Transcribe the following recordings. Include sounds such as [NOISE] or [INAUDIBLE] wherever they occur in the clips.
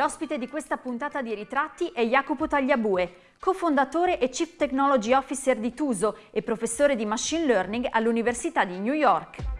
L'ospite di questa puntata di ritratti è Jacopo Tagliabue, cofondatore e Chief Technology Officer di Tuso e professore di Machine Learning all'Università di New York.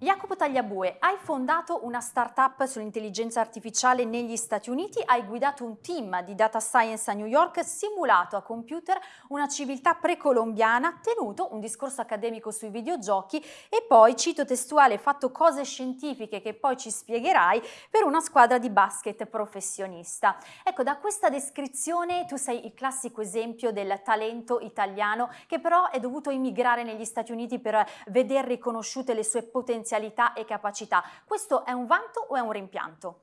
Jacopo Tagliabue, hai fondato una startup sull'intelligenza artificiale negli Stati Uniti, hai guidato un team di data science a New York, simulato a computer una civiltà precolombiana, tenuto un discorso accademico sui videogiochi e poi, cito testuale, fatto cose scientifiche che poi ci spiegherai per una squadra di basket professionista. Ecco, da questa descrizione tu sei il classico esempio del talento italiano che però è dovuto immigrare negli Stati Uniti per veder riconosciute le sue potenzialità potenzialità e capacità. Questo è un vanto o è un rimpianto?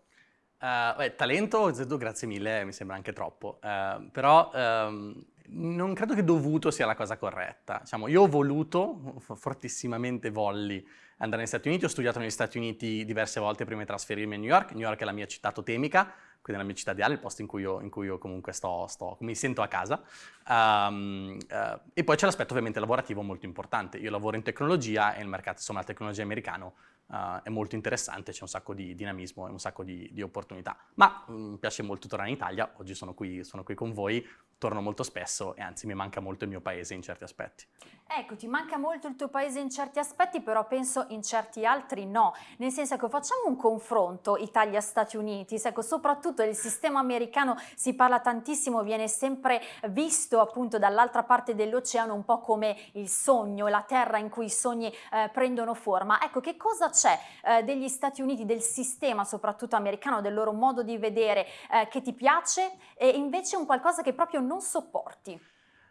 Uh, beh, talento, Zedu, grazie mille, mi sembra anche troppo, uh, però um, non credo che dovuto sia la cosa corretta. Diciamo, io ho voluto, fortissimamente volli, andare negli Stati Uniti, ho studiato negli Stati Uniti diverse volte prima di trasferirmi a New York, New York è la mia città totemica, quindi la mia città ideale, il posto in cui io, in cui io comunque sto, sto, mi sento a casa. Um, uh, e poi c'è l'aspetto ovviamente lavorativo molto importante. Io lavoro in tecnologia e il mercato, insomma, la tecnologia americano uh, è molto interessante, c'è un sacco di dinamismo e un sacco di, di opportunità. Ma mm, mi piace molto tornare in Italia, oggi sono qui, sono qui con voi, torno molto spesso e anzi mi manca molto il mio paese in certi aspetti. Ecco, ti manca molto il tuo paese in certi aspetti, però penso in certi altri no. Nel senso che facciamo un confronto Italia-Stati Uniti, ecco, soprattutto il sistema americano si parla tantissimo, viene sempre visto appunto dall'altra parte dell'oceano un po' come il sogno, la terra in cui i sogni eh, prendono forma. Ecco, che cosa c'è eh, degli Stati Uniti, del sistema soprattutto americano, del loro modo di vedere eh, che ti piace e invece un qualcosa che proprio non sopporti?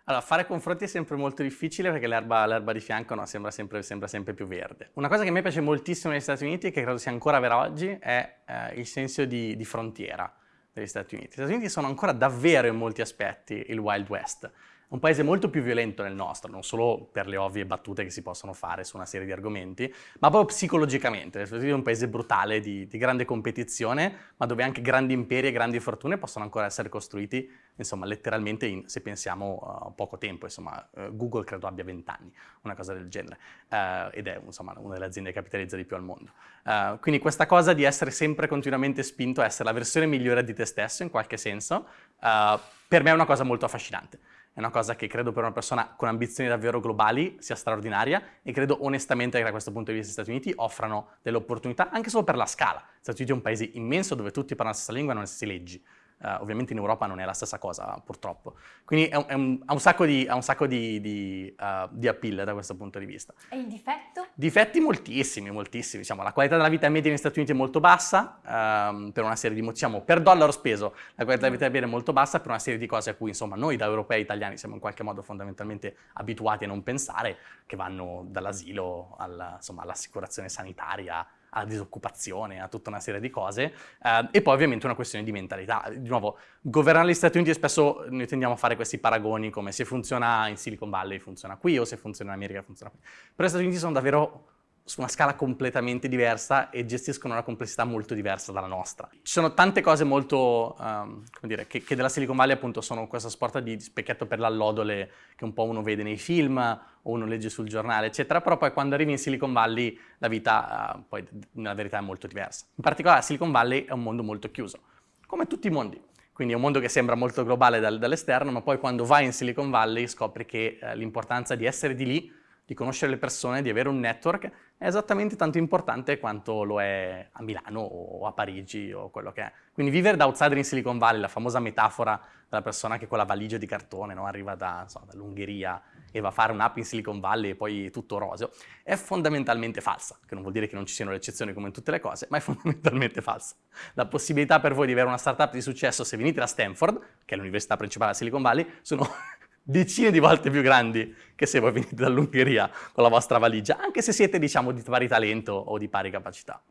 Allora, fare confronti è sempre molto difficile perché l'erba di fianco no, sembra, sempre, sembra, sempre, più verde. Una cosa che a me piace moltissimo negli Stati Uniti che credo sia ancora vera oggi è eh, il senso di, di frontiera degli Stati Uniti. Gli Stati Uniti sono ancora davvero in molti aspetti il Wild West un paese molto più violento del nostro, non solo per le ovvie battute che si possono fare su una serie di argomenti, ma proprio psicologicamente. È un paese brutale, di, di, grande competizione, ma dove anche grandi imperi e grandi fortune possono ancora essere costruiti, insomma, letteralmente in, se pensiamo uh, poco tempo. Insomma, uh, Google credo abbia 20 anni, una cosa del genere, uh, ed è insomma, una delle aziende che capitalizza di più al mondo. Uh, quindi questa cosa di essere sempre continuamente spinto a essere la versione migliore di te stesso, in qualche senso, per me è una cosa molto affascinante è una cosa che credo per una persona con ambizioni davvero globali sia straordinaria e credo onestamente che da questo punto di vista gli Stati Uniti offrano delle opportunità anche solo per la scala. Gli Stati Uniti è un paese immenso dove tutti parlano la stessa lingua e non stesse leggi. Uh, ovviamente in Europa non è la stessa cosa, purtroppo. Quindi è un, è un, ha un sacco, di, ha un sacco di, di, uh, di, appeal da questo punto di vista. E il difetto? Difetti moltissimi, moltissimi. Diciamo, la qualità della vita media negli Stati Uniti è molto bassa, um, per una serie di motivi, diciamo, per dollaro speso la qualità della vita media è molto bassa per una serie di cose a cui, insomma, noi da europei e italiani siamo in qualche modo fondamentalmente abituati a non pensare, che vanno dall'asilo all'assicurazione sanitaria, alla disoccupazione, a tutta una serie di cose, eh, e poi ovviamente una questione di mentalità. Di nuovo, governare gli Stati Uniti spesso noi tendiamo a fare questi paragoni come se funziona in Silicon Valley funziona qui o se funziona in America funziona qui. Però gli Stati Uniti sono davvero su una scala completamente diversa e gestiscono una complessità molto diversa dalla nostra. Ci sono tante cose molto, um, come dire, che, che, della Silicon Valley appunto sono questa sorta di specchietto per l'allodole che un po' uno vede nei film o uno legge sul giornale, eccetera, però poi quando arrivi in Silicon Valley la vita uh, poi nella verità è molto diversa. In particolare Silicon Valley è un mondo molto chiuso, come tutti i mondi. Quindi è un mondo che sembra molto globale dal, dall'esterno, ma poi quando vai in Silicon Valley scopri che uh, l'importanza di essere di lì di conoscere le persone, di avere un network, è esattamente tanto importante quanto lo è a Milano o a Parigi o quello che è. Quindi vivere da outsider in Silicon Valley, la famosa metafora della persona che con la valigia di cartone no, arriva da, so, dall'Ungheria e va a fare un'app in Silicon Valley e poi tutto roseo, è fondamentalmente falsa, che non vuol dire che non ci siano le eccezioni come in tutte le cose, ma è [LAUGHS] fondamentalmente falsa. La possibilità per voi di avere una startup di successo se venite da Stanford, che è l'università principale della Silicon Valley, sono decine di volte più grandi che se voi venite dall'Ungheria con la vostra valigia, anche se siete, diciamo, di pari talento o di pari capacità.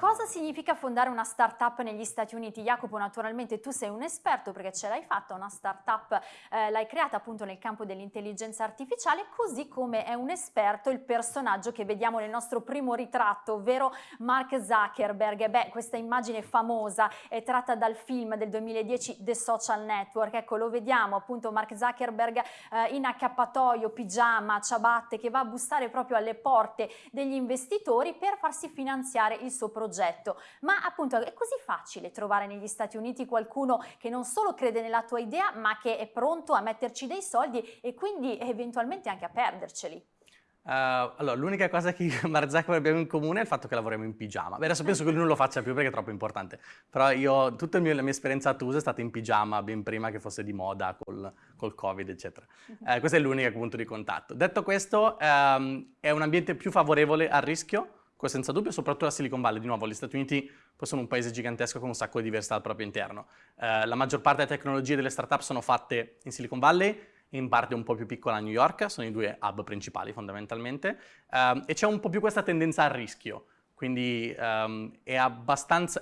Cosa significa fondare una startup negli Stati Uniti? Jacopo, naturalmente tu sei un esperto perché ce l'hai fatta, una startup eh, l'hai creata appunto nel campo dell'intelligenza artificiale, così come è un esperto il personaggio che vediamo nel nostro primo ritratto, ovvero Mark Zuckerberg. Beh, questa immagine famosa è tratta dal film del 2010 The Social Network. Ecco, lo vediamo appunto Mark Zuckerberg eh, in accappatoio, pigiama, ciabatte, che va a bussare proprio alle porte degli investitori per farsi finanziare il suo progetto progetto, ma appunto è così facile trovare negli Stati Uniti qualcuno che non solo crede nella tua idea, ma che è pronto a metterci dei soldi e quindi eventualmente anche a perderceli. Uh, allora, l'unica cosa che [LAUGHS] Mark Zuckerberg abbiamo in comune è il fatto che lavoriamo in pigiama. Beh, adesso penso che lui non lo faccia più perché è troppo importante, però io, tutta la mia esperienza a Tusa è stata in pigiama ben prima che fosse di moda col, col Covid, eccetera. Uh, questo è l'unico punto di contatto. Detto questo, um, è un ambiente più favorevole al rischio, senza dubbio, soprattutto la Silicon Valley. Di nuovo, gli Stati Uniti poi sono un paese gigantesco con un sacco di diversità al proprio interno. Eh, la maggior parte delle tecnologie delle startup sono fatte in Silicon Valley, in parte un po' più piccola a New York, sono i due hub principali fondamentalmente, eh, e c'è un po' più questa tendenza al rischio. Quindi um, è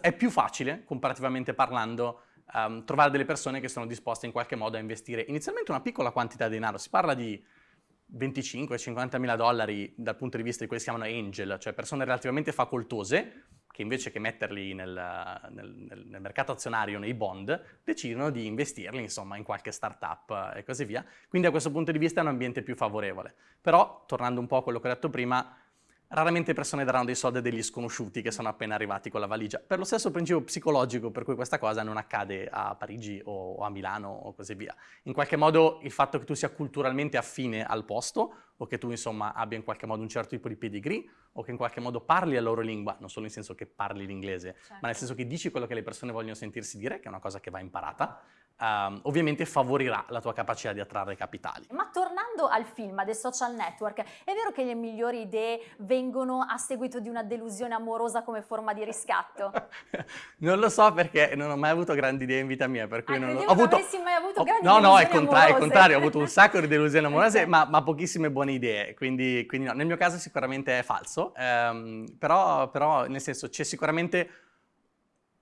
è più facile, comparativamente parlando, um, trovare delle persone che sono disposte in qualche modo a investire inizialmente una piccola quantità di denaro. Si parla di 25-50 mila dollari dal punto di vista di quelli che si chiamano angel, cioè persone relativamente facoltose, che invece che metterli nel, nel, nel, mercato azionario, nei bond, decidono di investirli insomma in qualche startup e così via. Quindi da questo punto di vista è un ambiente più favorevole. Però, tornando un po' a quello che ho detto prima, Raramente persone daranno dei soldi a degli sconosciuti che sono appena arrivati con la valigia, per lo stesso principio psicologico per cui questa cosa non accade a Parigi o a Milano o così via. In qualche modo il fatto che tu sia culturalmente affine al posto o che tu insomma abbia in qualche modo un certo tipo di pedigree o che in qualche modo parli la loro lingua, non solo nel senso che parli l'inglese, certo. ma nel senso che dici quello che le persone vogliono sentirsi dire, che è una cosa che va imparata, um, ovviamente favorirà la tua capacità di attrarre capitali. Ma tornando al film, dei social network, è vero che le migliori idee vengono a seguito di una delusione amorosa come forma di riscatto? [LAUGHS] non lo so perché non ho mai avuto grandi idee in vita mia, per cui ah, non ho avuto... mai avuto grandi No, no, è, contra è contrario, ho avuto un sacco di delusioni [LAUGHS] amorose, ma, ma, pochissime buone idee, quindi, quindi, no, nel mio caso sicuramente è falso, ehm, però, però nel senso c'è sicuramente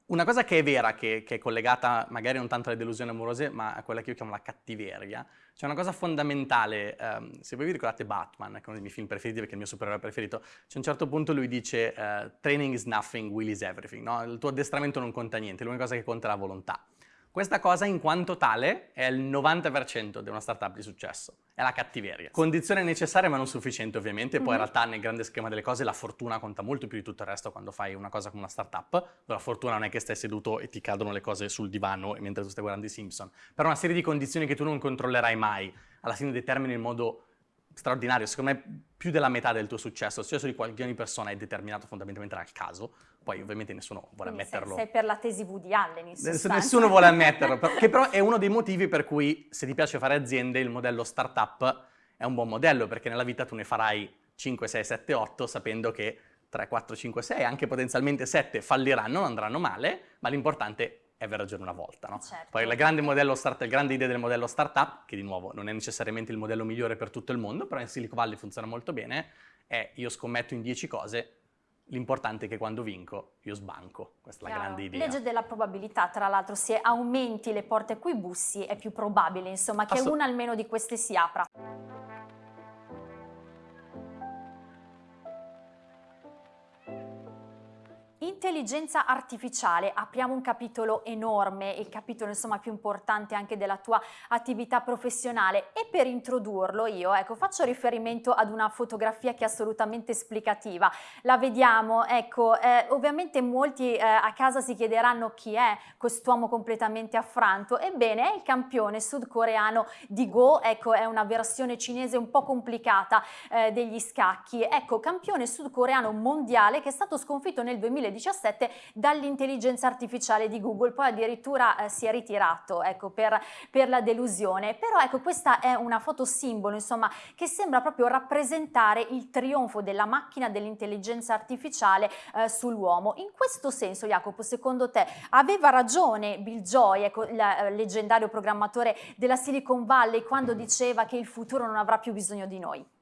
una cosa che è vera, che, che, è collegata magari non tanto alle delusioni amorose, ma a quella che io chiamo la cattiveria, c'è una cosa fondamentale, um, se voi vi ricordate Batman, che è uno dei miei film preferiti perché è il mio supereroe preferito, c'è un certo punto lui dice uh, training is nothing, will is everything, no? il tuo addestramento non conta niente, l'unica cosa che conta è la volontà. Questa cosa in quanto tale è il 90% di una startup di successo, è la cattiveria. Condizione necessaria ma non sufficiente ovviamente, poi mm -hmm. in realtà nel grande schema delle cose la fortuna conta molto più di tutto il resto quando fai una cosa come una startup, la fortuna non è che stai seduto e ti cadono le cose sul divano mentre tu stai guardando i Simpson, però una serie di condizioni che tu non controllerai mai, alla fine determini in modo straordinario, secondo me più della metà del tuo successo, il successo di qualche persona è determinato fondamentalmente dal caso, poi ovviamente nessuno vuole Quindi ammetterlo. Sei, sei per la tesi Woody Allen in sostanza. Nessuno vuole ammetterlo, [LAUGHS] che però è uno dei motivi per cui se ti piace fare aziende il modello startup è un buon modello, perché nella vita tu ne farai 5, 6, 7, 8 sapendo che 3, 4, 5, 6, anche potenzialmente 7 falliranno, non andranno male, ma l'importante è aver ragione una volta. No? Certo. Poi la grande, start, la grande, idea del modello startup, che di nuovo non è necessariamente il modello migliore per tutto il mondo, però in Silicon Valley funziona molto bene, è io scommetto in 10 cose, l'importante è che quando vinco io sbanco, questa è la grande idea. Legge della probabilità, tra l'altro, se aumenti le porte a cui bussi è più probabile, insomma, che una almeno di queste si apra. Intelligenza artificiale, apriamo un capitolo enorme, il capitolo insomma più importante anche della tua attività professionale. E per introdurlo io ecco faccio riferimento ad una fotografia che è assolutamente esplicativa, la vediamo, ecco eh, ovviamente molti eh, a casa si chiederanno chi è quest'uomo completamente affranto, ebbene è il campione sudcoreano di Go, ecco è una versione cinese un po' complicata eh, degli scacchi, ecco campione sudcoreano mondiale che è stato sconfitto nel 2000 2017 dall'intelligenza artificiale di Google, poi addirittura eh, si è ritirato ecco, per, per, la delusione, però ecco questa è una foto simbolo insomma che sembra proprio rappresentare il trionfo della macchina dell'intelligenza artificiale eh, sull'uomo. In questo senso Jacopo, secondo te aveva ragione Bill Joy, ecco, il eh, leggendario programmatore della Silicon Valley quando diceva che il futuro non avrà più bisogno di noi?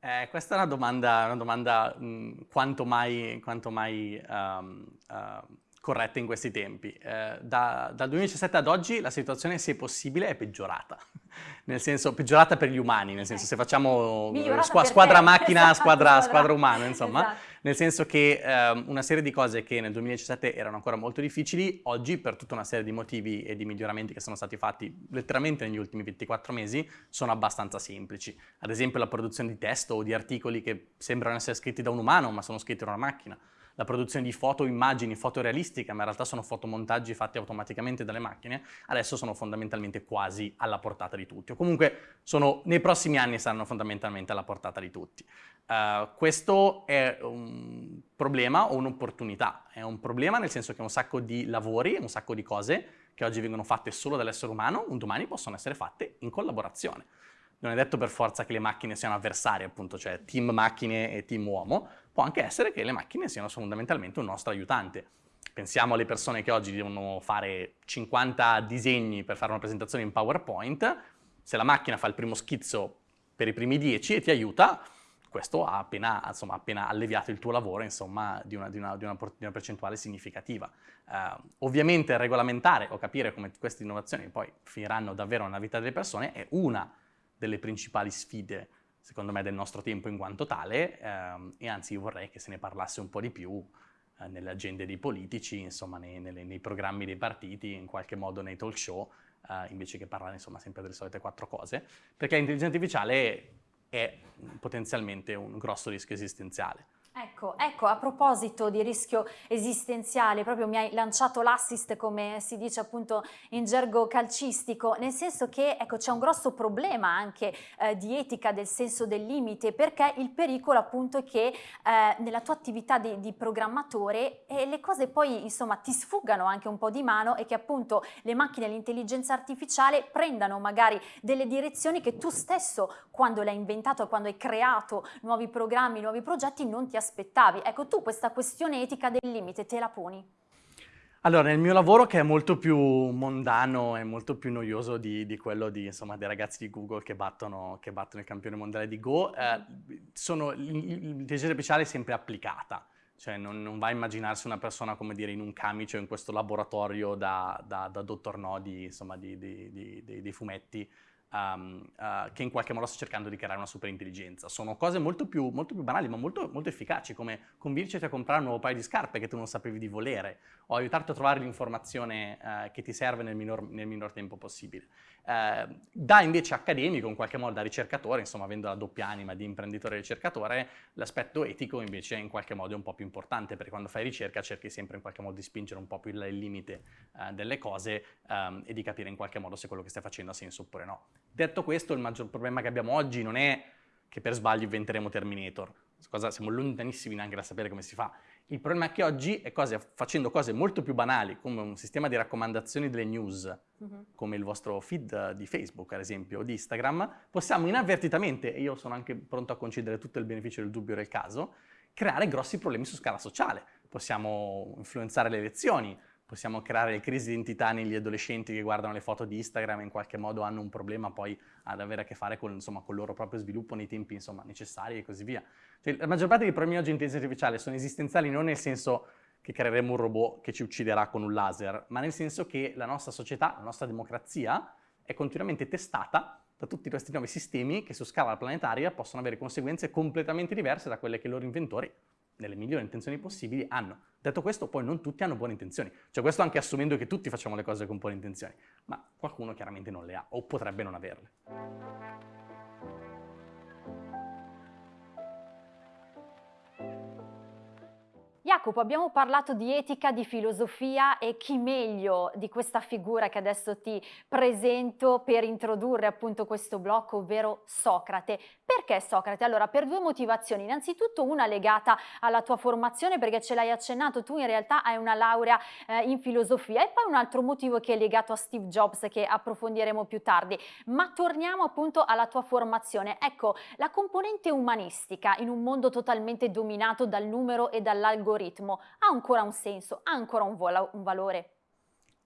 Eh, questa è una domanda, una domanda mh, quanto mai, quanto mai um, uh, corretta in questi tempi. Eh, da, dal 2017 ad oggi la situazione, se possibile, è peggiorata. [LAUGHS] nel senso, peggiorata per gli umani, nel senso, se facciamo squa squadra macchina, [LAUGHS] esatto, squadra, squadra umana, insomma. Esatto. Nel senso che eh, una serie di cose che nel 2017 erano ancora molto difficili, oggi, per tutta una serie di motivi e di miglioramenti che sono stati fatti letteralmente negli ultimi 24 mesi, sono abbastanza semplici. Ad esempio la produzione di testo o di articoli che sembrano essere scritti da un umano, ma sono scritti da una macchina la produzione di foto, immagini, foto realistiche, ma in realtà sono fotomontaggi fatti automaticamente dalle macchine, adesso sono fondamentalmente quasi alla portata di tutti, o comunque sono, nei prossimi anni saranno fondamentalmente alla portata di tutti. Uh, questo è un problema o un'opportunità? È un problema nel senso che un sacco di lavori, un sacco di cose che oggi vengono fatte solo dall'essere umano, un domani possono essere fatte in collaborazione. Non è detto per forza che le macchine siano avversarie, appunto, cioè team macchine e team uomo, può anche essere che le macchine siano fondamentalmente un nostro aiutante. Pensiamo alle persone che oggi devono fare 50 disegni per fare una presentazione in PowerPoint, se la macchina fa il primo schizzo per i primi 10 e ti aiuta, questo ha appena, insomma, appena alleviato il tuo lavoro insomma, di, una, di, una, di, una, di, una, percentuale significativa. Uh, ovviamente regolamentare o capire come queste innovazioni poi finiranno davvero nella vita delle persone è una delle principali sfide secondo me, del nostro tempo in quanto tale ehm, e anzi io vorrei che se ne parlasse un po' di più eh, nelle agende dei politici, insomma nei, nelle, nei, programmi dei partiti, in qualche modo nei talk show, eh, invece che parlare insomma sempre delle solite quattro cose, perché l'intelligenza artificiale è potenzialmente un grosso rischio esistenziale. Ecco, ecco, a proposito di rischio esistenziale, proprio mi hai lanciato l'assist come si dice appunto in gergo calcistico, nel senso che ecco, c'è un grosso problema anche eh, di etica del senso del limite, perché il pericolo appunto è che eh, nella tua attività di, di programmatore eh, le cose poi insomma ti sfuggano anche un po' di mano e che appunto le macchine e l'intelligenza artificiale prendano magari delle direzioni che tu stesso quando l'hai inventato, quando hai creato nuovi programmi, nuovi progetti non ti aspettavi aspettavi. Ecco, tu questa questione etica del limite te la poni? Allora, nel mio lavoro che è molto più mondano e molto più noioso di, di quello di, insomma, dei ragazzi di Google che battono, che battono il campione mondiale di Go, eh, l'intelligenza artificiale è sempre applicata. Cioè non, non, va a immaginarsi una persona, come dire, in un camice o in questo laboratorio da, da, da dottor insomma, di, di, di, di fumetti, um, uh, che in qualche modo sta cercando di creare una superintelligenza. Sono cose molto più, molto più banali ma molto, molto, efficaci come convincerti a comprare un nuovo paio di scarpe che tu non sapevi di volere o aiutarti a trovare l'informazione uh, che ti serve nel minor, nel minor tempo possibile. Uh, da invece accademico, in qualche modo da ricercatore, insomma avendo la doppia anima di imprenditore e ricercatore, l'aspetto etico invece in qualche modo è un po' più importante perché quando fai ricerca cerchi sempre in qualche modo di spingere un po' più il, limite delle cose um, e di capire in qualche modo se quello che stai facendo ha senso oppure no. Detto questo, il maggior problema che abbiamo oggi non è che per sbaglio inventeremo Terminator, cosa, siamo lontanissimi neanche da sapere come si fa. Il problema è che oggi, è cose, facendo cose molto più banali, come un sistema di raccomandazioni delle news, uh mhm. -huh. come il vostro feed di Facebook, ad esempio, o di Instagram, possiamo inavvertitamente, e io sono anche pronto a concedere tutto il beneficio del dubbio del caso, creare grossi problemi su scala sociale. Possiamo influenzare le elezioni, possiamo creare le crisi di identità negli adolescenti che guardano le foto di Instagram e in qualche modo hanno un problema poi ad avere a che fare con, insomma, con il loro proprio sviluppo nei tempi insomma, necessari e così via. Cioè, la maggior parte dei problemi oggi in intelligenza artificiale sono esistenziali non nel senso che creeremo un robot che ci ucciderà con un laser, ma nel senso che la nostra società, la nostra democrazia è continuamente testata da tutti questi nuovi sistemi che su scala planetaria possono avere conseguenze completamente diverse da quelle che i loro inventori nelle migliori intenzioni possibili, hanno. Detto questo, poi non tutti hanno buone intenzioni. Cioè questo anche assumendo che tutti facciamo le cose con buone intenzioni, ma qualcuno chiaramente non le ha, o potrebbe non averle. Jacopo, abbiamo parlato di etica, di filosofia e chi meglio di questa figura che adesso ti presento per introdurre appunto questo blocco, ovvero Socrate. Perché Socrate? Allora, per due motivazioni. Innanzitutto una legata alla tua formazione, perché ce l'hai accennato, tu in realtà hai una laurea eh, in filosofia e poi un altro motivo che è legato a Steve Jobs che approfondiremo più tardi. Ma torniamo appunto alla tua formazione. Ecco, la componente umanistica in un mondo totalmente dominato dal numero e dall'algoritmo algoritmo ha ancora un senso, ha ancora un, un valore?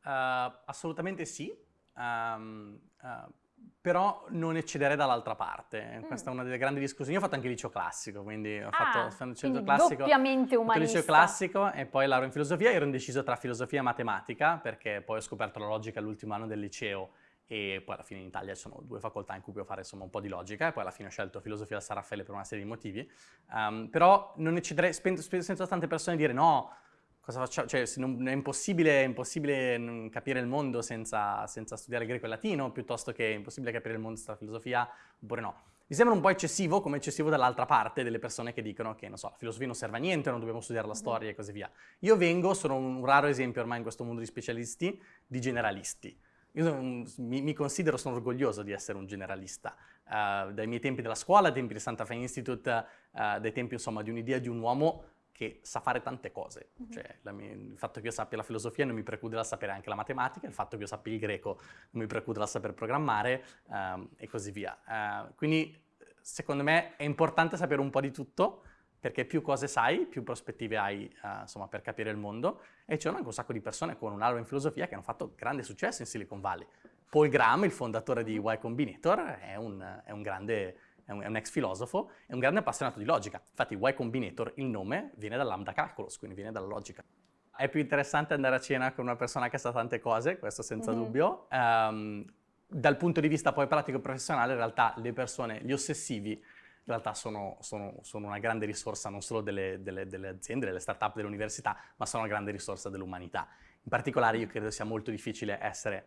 Uh, assolutamente sì. Um, uh, però non eccederei dall'altra parte. Mm. Questa è una delle grandi discussioni. Io ho fatto anche liceo classico, quindi ho Ah, fatto, il liceo classico. doppiamente il liceo umanista. classico e poi laurea in filosofia. Ero indeciso tra filosofia e matematica, perché poi ho scoperto la logica all'ultimo anno del liceo e poi alla fine in Italia ci sono due facoltà in cui puoi fare insomma un po' di logica e poi alla fine ho scelto filosofia al San Raffaele per una serie di motivi. Um, però non eccederei, sento tante persone dire no, cosa facciamo? Cioè, non- è impossibile, è impossibile capire il mondo senza, senza studiare greco e latino, piuttosto che è impossibile capire il mondo senza filosofia, oppure no. Mi sembra un po' eccessivo, come eccessivo dall'altra parte delle persone che dicono che, non so, la filosofia non serve a niente, non dobbiamo studiare la storia e così via. Io vengo, sono un raro esempio ormai in questo mondo di specialisti, di generalisti. Io mi, mi considero, sono orgoglioso di essere un generalista. Eh, dai miei tempi della scuola, dai tempi del Santa Fe Institute, eh, dai tempi insomma di un'idea di un uomo che sa fare tante cose. Mhm. Cioè, la mia- il fatto che io sappia la filosofia non mi preclude dal sapere anche la matematica, il fatto che io sappia il greco non mi preclude dal saper programmare ehm, e così via. Eh, quindi, secondo me, è importante sapere un po' di tutto, perché più cose sai, più prospettive hai eh, insomma, per capire il mondo. E c'erano anche un sacco di persone con un laurea in filosofia che hanno fatto grande successo in Silicon Valley. Paul Graham, il fondatore di Y Combinator, è un, è un grande, è un, un ex filosofo, è un grande appassionato di logica. Infatti Y Combinator, il nome, viene dal lambda calculus, quindi viene dalla logica. È più interessante andare a cena con una persona che sa tante cose, questo senza Mhm. dubbio. Ehm, dal punto di vista poi pratico e professionale, in realtà le persone, gli ossessivi, in realtà sono, sono- sono una grande risorsa non solo delle, delle- delle aziende, delle start-up, delle università, ma sono una grande risorsa dell'umanità. In particolare io credo sia molto difficile essere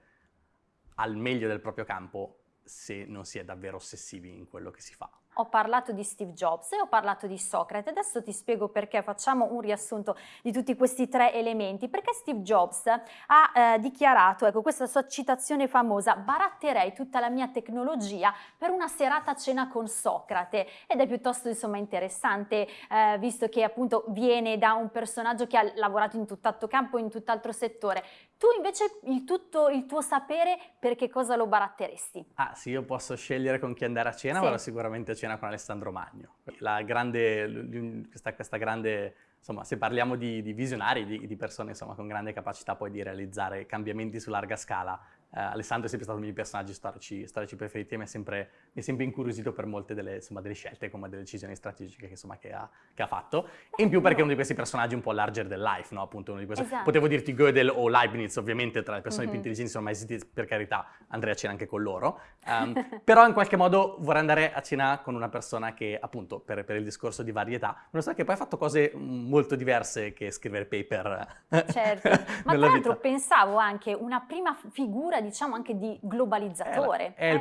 al meglio del proprio campo se non si è davvero ossessivi in quello che si fa. Ho parlato di Steve Jobs e ho parlato di Socrate. Adesso ti spiego perché facciamo un riassunto di tutti questi tre elementi. Perché Steve Jobs ha eh, dichiarato, ecco questa sua citazione famosa, baratterei tutta la mia tecnologia per una serata a cena con Socrate. Ed è piuttosto insomma interessante, eh, visto che appunto viene da un personaggio che ha lavorato in tutt'altro campo, in tutt'altro settore. Tu invece il, tutto, il tuo sapere per che cosa lo baratteresti? Ah, sì, io posso scegliere con chi andare a cena, Sì. vado sicuramente a cena con Alessandro Magno. La grande, questa, questa grande, insomma, se parliamo di, di visionari, di, di persone insomma, con grande capacità poi di realizzare cambiamenti su larga scala, Alessandro è sempre stato uno dei miei personaggi storici, storici preferiti e mi è sempre, mi è sempre incuriosito per molte delle, insomma, delle scelte, come delle decisioni strategiche che, insomma, che, ha, che ha fatto. E in più perché è uno di questi personaggi un po' larger than life, no? Appunto uno di questi. Esatto. Potevo dirti Gödel o Leibniz, ovviamente tra le persone più Mhm. intelligenti sono mai esistiti, per carità, andrei a cena anche con loro. [LAUGHS] Ehm, però in qualche modo vorrei andare a cena con una persona che, appunto, per, per il discorso di varietà, una persona che poi ha fatto cose mm, molto diverse che scrivere paper. Certo, [LAUGHS] ma tra l'altro pensavo anche una prima figura, diciamo anche di globalizzatore. È,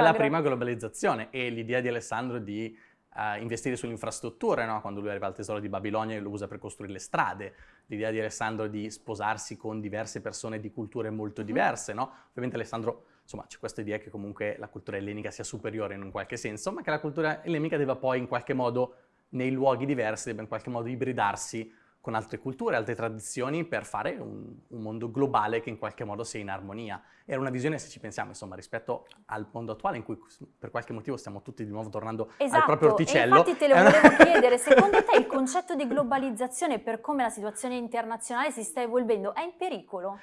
la, prima, globalizzazione e l'idea di Alessandro di eh, investire sulle infrastrutture, no? quando lui arriva al tesoro di Babilonia e lo usa per costruire le strade, l'idea di Alessandro di sposarsi con diverse persone di culture molto diverse, no? ovviamente Alessandro, insomma c'è questa idea che comunque la cultura ellenica sia superiore in un qualche senso, ma che la cultura ellenica debba poi in qualche modo, nei luoghi diversi, debba in qualche modo ibridarsi con altre culture, altre tradizioni per fare un, un mondo globale che in qualche modo sia in armonia. Era una visione, se ci pensiamo, insomma, rispetto al mondo attuale in cui per qualche motivo stiamo tutti di nuovo tornando al Esatto, proprio e orticello. infatti te lo volevo [LAUGHS] chiedere, secondo te il concetto di globalizzazione per come la situazione internazionale si sta evolvendo è in pericolo?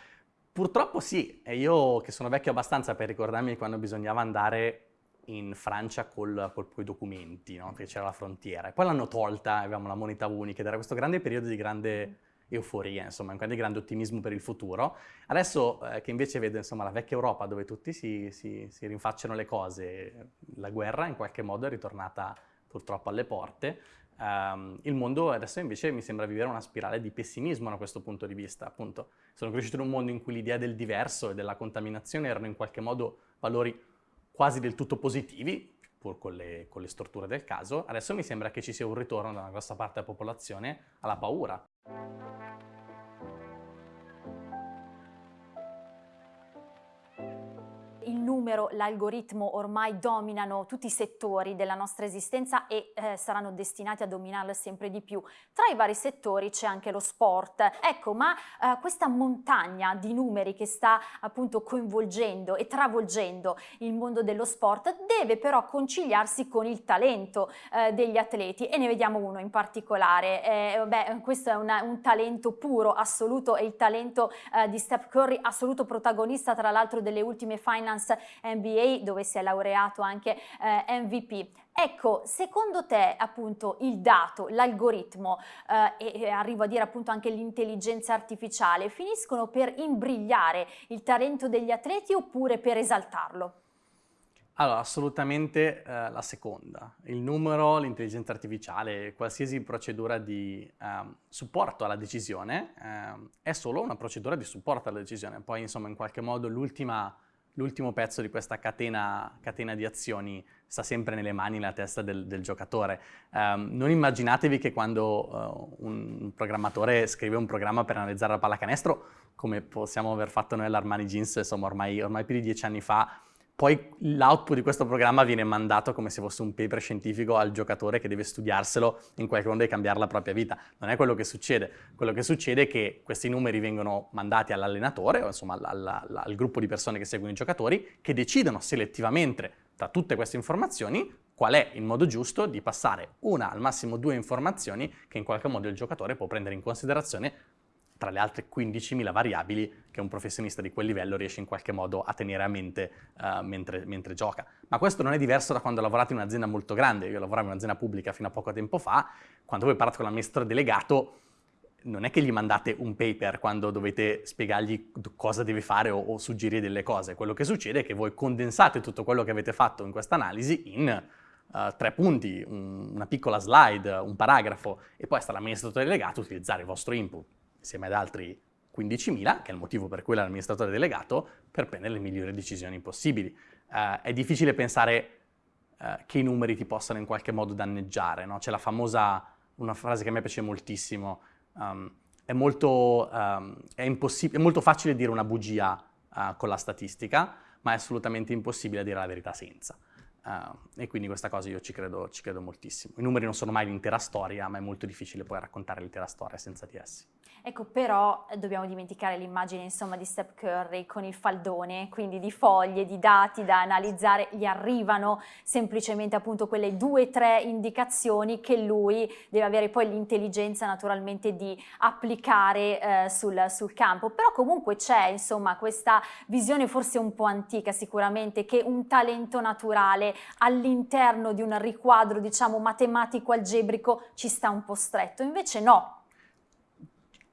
Purtroppo sì, e io che sono vecchio abbastanza per ricordarmi quando bisognava andare in Francia col, col i documenti, no? perché c'era la frontiera. E poi l'hanno tolta, avevamo la moneta unica ed era questo grande periodo di grande euforia, insomma, un grande, ottimismo per il futuro. Adesso eh, che invece vedo insomma, la vecchia Europa dove tutti si, si, si rinfacciano le cose, la guerra in qualche modo è ritornata purtroppo alle porte. Ehm, il mondo adesso invece mi sembra vivere una spirale di pessimismo da questo punto di vista. Appunto, sono cresciuto in un mondo in cui l'idea del diverso e della contaminazione erano in qualche modo valori quasi del tutto positivi, pur con le, con le storture del caso. Adesso mi sembra che ci sia un ritorno da una grossa parte della popolazione alla paura. Numero l'algoritmo ormai dominano tutti i settori della nostra esistenza e eh, saranno destinati a dominarlo sempre di più. Tra i vari settori c'è anche lo sport. Ecco, ma eh, questa montagna di numeri che sta appunto coinvolgendo e travolgendo il mondo dello sport deve però conciliarsi con il talento eh, degli atleti e ne vediamo uno in particolare. Eh, beh, questo è una, un talento puro, assoluto, è il talento eh, di Steph Curry, assoluto protagonista tra l'altro delle ultime Finance NBA dove si è laureato anche eh, MVP. Ecco, secondo te appunto il dato, l'algoritmo eh, e arrivo a dire appunto anche l'intelligenza artificiale finiscono per imbrigliare il talento degli atleti oppure per esaltarlo? Allora, assolutamente eh, la seconda. Il numero, l'intelligenza artificiale, qualsiasi procedura di eh, supporto alla decisione eh, è solo una procedura di supporto alla decisione. Poi, insomma, in qualche modo l'ultimo pezzo di questa catena, catena, di azioni sta sempre nelle mani, nella testa del, del giocatore. Um, non immaginatevi che quando uh, un programmatore scrive un programma per analizzare la pallacanestro, come possiamo aver fatto noi all'Armani Jeans, insomma, ormai, ormai più di dieci anni fa, poi l'output di questo programma viene mandato come se fosse un paper scientifico al giocatore che deve studiarselo in qualche modo e cambiare la propria vita. Non è quello che succede. Quello che succede è che questi numeri vengono mandati all'allenatore, o insomma al, al, al gruppo di persone che seguono i giocatori, che decidono selettivamente tra tutte queste informazioni qual è il modo giusto di passare una, al massimo due informazioni che in qualche modo il giocatore può prendere in considerazione tra le altre 15.000 variabili che un professionista di quel livello riesce in qualche modo a tenere a mente uh, mentre, mentre, gioca. Ma questo non è diverso da quando lavorate in un'azienda molto grande. Io lavoravo in un'azienda pubblica fino a poco tempo fa, quando voi parlate con l'amministratore delegato non è che gli mandate un paper quando dovete spiegargli cosa deve fare o, o suggerire delle cose. Quello che succede è che voi condensate tutto quello che avete fatto in questa analisi in Uh, tre punti, un, una piccola slide, un paragrafo e poi sta l'amministratore delegato a utilizzare il vostro input insieme ad altri 15.000, che è il motivo per cui l'amministratore delegato, per prendere le migliori decisioni possibili. Uh, è difficile pensare uh, che i numeri ti possano in qualche modo danneggiare, no? C'è la famosa, una frase che a me piace moltissimo, um, è, molto, um, è, è, molto, facile dire una bugia uh, con la statistica, ma è assolutamente impossibile dire la verità senza. Uh, e quindi questa cosa io ci credo, ci credo, moltissimo. I numeri non sono mai l'intera storia, ma è molto difficile poi raccontare l'intera storia senza di essi. Ecco, però eh, dobbiamo dimenticare l'immagine insomma di Steph Curry con il faldone, quindi di foglie, di dati da analizzare, gli arrivano semplicemente appunto quelle due o tre indicazioni che lui deve avere poi l'intelligenza naturalmente di applicare eh, sul, sul campo. Però comunque c'è insomma questa visione forse un po' antica sicuramente che un talento naturale all'interno di un riquadro diciamo matematico algebrico ci sta un po' stretto, invece no,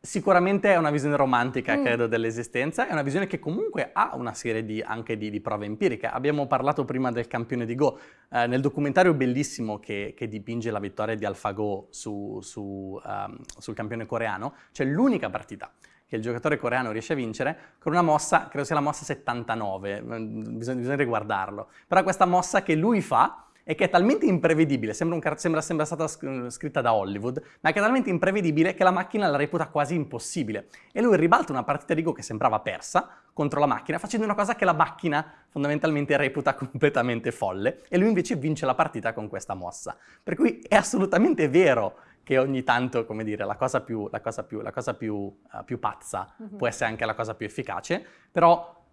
Sicuramente è una visione romantica, mm. credo, dell'esistenza, è una visione che comunque ha una serie di, anche di, di, prove empiriche. Abbiamo parlato prima del campione di Go. Eh, nel documentario bellissimo che, che, dipinge la vittoria di AlphaGo su, su, um, sul campione coreano, c'è l'unica partita che il giocatore coreano riesce a vincere con una mossa, credo sia la mossa 79, bisogna, bisogna riguardarlo. Però questa mossa che lui fa e che è talmente imprevedibile, sembra, sembra, sembra stata scritta da Hollywood, ma che è talmente imprevedibile che la macchina la reputa quasi impossibile. E lui ribalta una partita di Go che sembrava persa contro la macchina, facendo una cosa che la macchina fondamentalmente reputa [LAUGHS] completamente folle, e lui invece vince la partita con questa mossa. Per cui è assolutamente vero che ogni tanto, come dire, la cosa più, la cosa più, la cosa più, uh, più pazza mm -hmm. può essere anche la cosa più efficace, però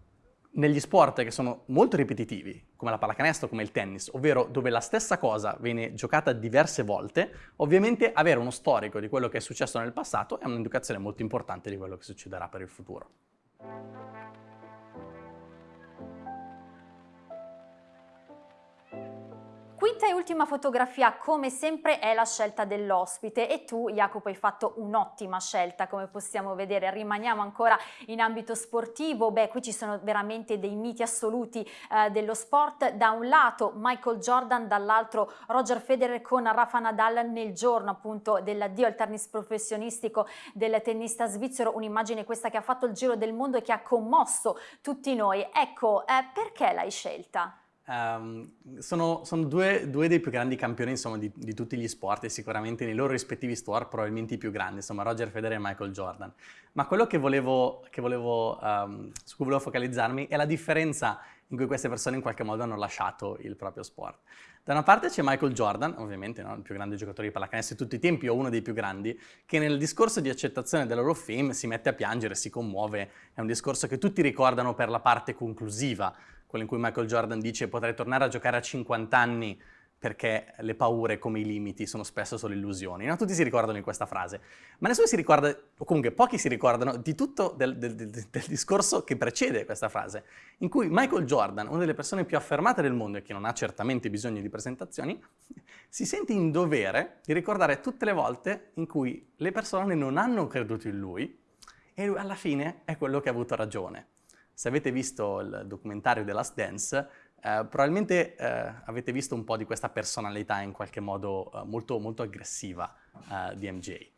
negli sport che sono molto ripetitivi, come la pallacanestro, come il tennis, ovvero dove la stessa cosa viene giocata diverse volte, ovviamente avere uno storico di quello che è successo nel passato è un'indicazione molto importante di quello che succederà per il futuro. Quinta e ultima fotografia, come sempre, è la scelta dell'ospite e tu, Jacopo, hai fatto un'ottima scelta, come possiamo vedere. Rimaniamo ancora in ambito sportivo. Beh, qui ci sono veramente dei miti assoluti eh, dello sport. Da un lato Michael Jordan, dall'altro Roger Federer con Rafa Nadal nel giorno appunto dell'addio al tennis professionistico del tennista svizzero. Un'immagine questa che ha fatto il giro del mondo e che ha commosso tutti noi. Ecco, eh, perché l'hai scelta? Um, sono, sono due, due, dei più grandi campioni insomma, di, di, tutti gli sport e sicuramente nei loro rispettivi sport probabilmente i più grandi, insomma Roger Federer e Michael Jordan. Ma quello che volevo, che volevo, um, su cui volevo focalizzarmi è la differenza in cui queste persone in qualche modo hanno lasciato il proprio sport. Da una parte c'è Michael Jordan, ovviamente no? il più grande giocatore di pallacanestro di tutti i tempi o uno dei più grandi, che nel discorso di accettazione dell'Hall of Fame si mette a piangere, si commuove, è un discorso che tutti ricordano per la parte conclusiva, quello in cui Michael Jordan dice potrei tornare a giocare a 50 anni perché le paure come i limiti sono spesso solo illusioni. No? Tutti si ricordano di questa frase, ma nessuno si ricorda, o comunque pochi si ricordano, di tutto del, del, del, del, discorso che precede questa frase, in cui Michael Jordan, una delle persone più affermate del mondo e che non ha certamente bisogno di presentazioni, [LAUGHS] si sente in dovere di ricordare tutte le volte in cui le persone non hanno creduto in lui e alla fine è quello che ha avuto ragione. Se avete visto il documentario The Last Dance, eh, probabilmente eh, avete visto un po' di questa personalità in qualche modo eh, molto, molto aggressiva eh, di MJ.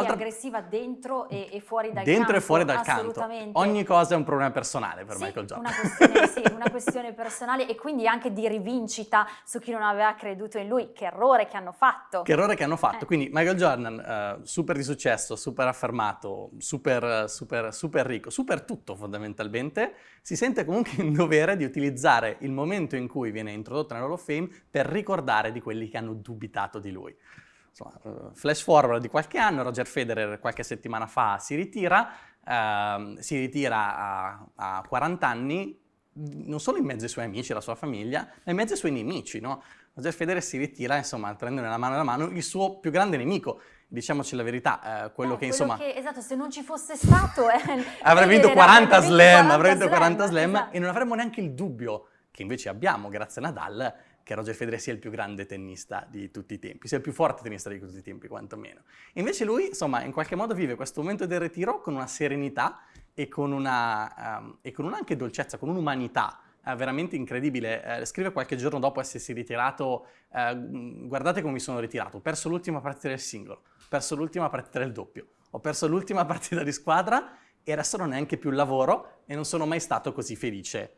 Sì, aggressiva dentro e, e, fuori dal dentro campo. Dentro e fuori dal campo. Ogni cosa è un problema personale per sì, Michael Jordan. Una questione, sì, [LAUGHS] una questione personale e quindi anche di rivincita su chi non aveva creduto in lui. Che errore che hanno fatto. Che errore che hanno fatto. Eh. Quindi Michael Jordan, uh, super di successo, super affermato, super, super, super ricco, super tutto fondamentalmente, si sente comunque [LAUGHS] in dovere di utilizzare il momento in cui viene introdotto nell'Hall of Fame per ricordare di quelli che hanno dubitato di lui. Insomma, eh, flash forward di qualche anno, Roger Federer qualche settimana fa si ritira, eh, si ritira a, a, 40 anni, non solo in mezzo ai suoi amici e alla sua famiglia, ma in mezzo ai suoi nemici, no? Roger Federer si ritira, insomma, prende nella mano nella mano il suo più grande nemico, diciamoci la verità, eh, quello eh, che insomma... Che, esatto, se non ci fosse stato... Eh, [LAUGHS] avrebbe vinto 40 slam, avrebbe vinto 40 slam, esatto. e non avremmo neanche il dubbio che invece abbiamo grazie a Nadal, che Roger Federer sia il più grande tennista di tutti i tempi, sia il più forte tennista di tutti i tempi, quantomeno. Invece lui, insomma, in qualche modo vive questo momento del ritiro con una serenità e con una, um, e con una anche dolcezza, con un'umanità uh, veramente incredibile. Uh, scrive qualche giorno dopo essersi ritirato, uh, guardate come mi sono ritirato, ho perso l'ultima partita del singolo, ho perso l'ultima partita del doppio, ho perso l'ultima [LAUGHS] partita di squadra e adesso non è neanche più il lavoro e non sono mai stato così felice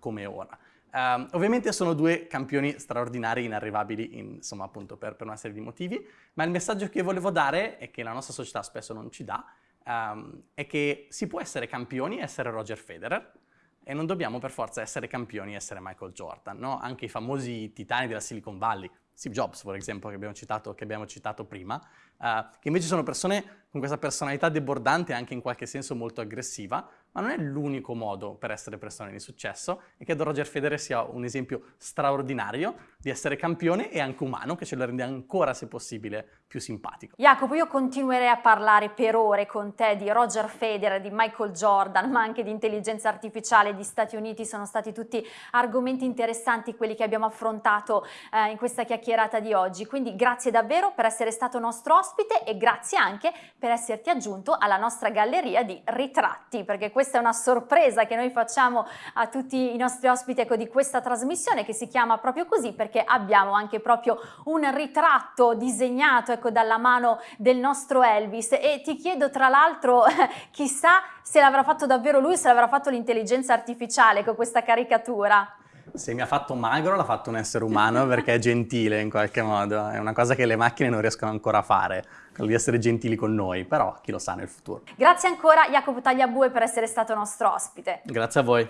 come ora. Um, ovviamente sono due campioni straordinari, inarrivabili, in, insomma, appunto per, per, una serie di motivi, ma il messaggio che volevo dare, e che la nostra società spesso non ci dà, um, è che si può essere campioni e essere Roger Federer, e non dobbiamo per forza essere campioni e essere Michael Jordan, no? Anche i famosi titani della Silicon Valley, Steve Jobs, per esempio, che abbiamo citato, che abbiamo citato prima, uh, che invece sono persone con questa personalità debordante e anche in qualche senso molto aggressiva, ma non è l'unico modo per essere persone di successo. E credo Roger Federer sia un esempio straordinario di essere campione e anche umano, che ce lo rende ancora, se possibile, più simpatico. Jacopo, io continuerei a parlare per ore con te di Roger Federer, di Michael Jordan, ma anche di intelligenza artificiale, di Stati Uniti, sono stati tutti argomenti interessanti quelli che abbiamo affrontato eh, in questa chiacchierata di oggi, quindi grazie davvero per essere stato nostro ospite e grazie anche per esserti aggiunto alla nostra galleria di ritratti, perché questa è una sorpresa che noi facciamo a tutti i nostri ospiti ecco, di questa trasmissione che si chiama proprio così perché abbiamo anche proprio un ritratto disegnato ecco, dalla mano del nostro Elvis e ti chiedo tra l'altro [LAUGHS] chissà se l'avrà fatto davvero lui, se l'avrà fatto l'intelligenza artificiale con questa caricatura. Se mi ha fatto magro l'ha fatto un essere umano perché è gentile in qualche modo, è una cosa che le macchine non riescono ancora a fare quello di essere gentili con noi, però chi lo sa nel futuro. Grazie ancora Jacopo Tagliabue per essere stato nostro ospite. Grazie a voi.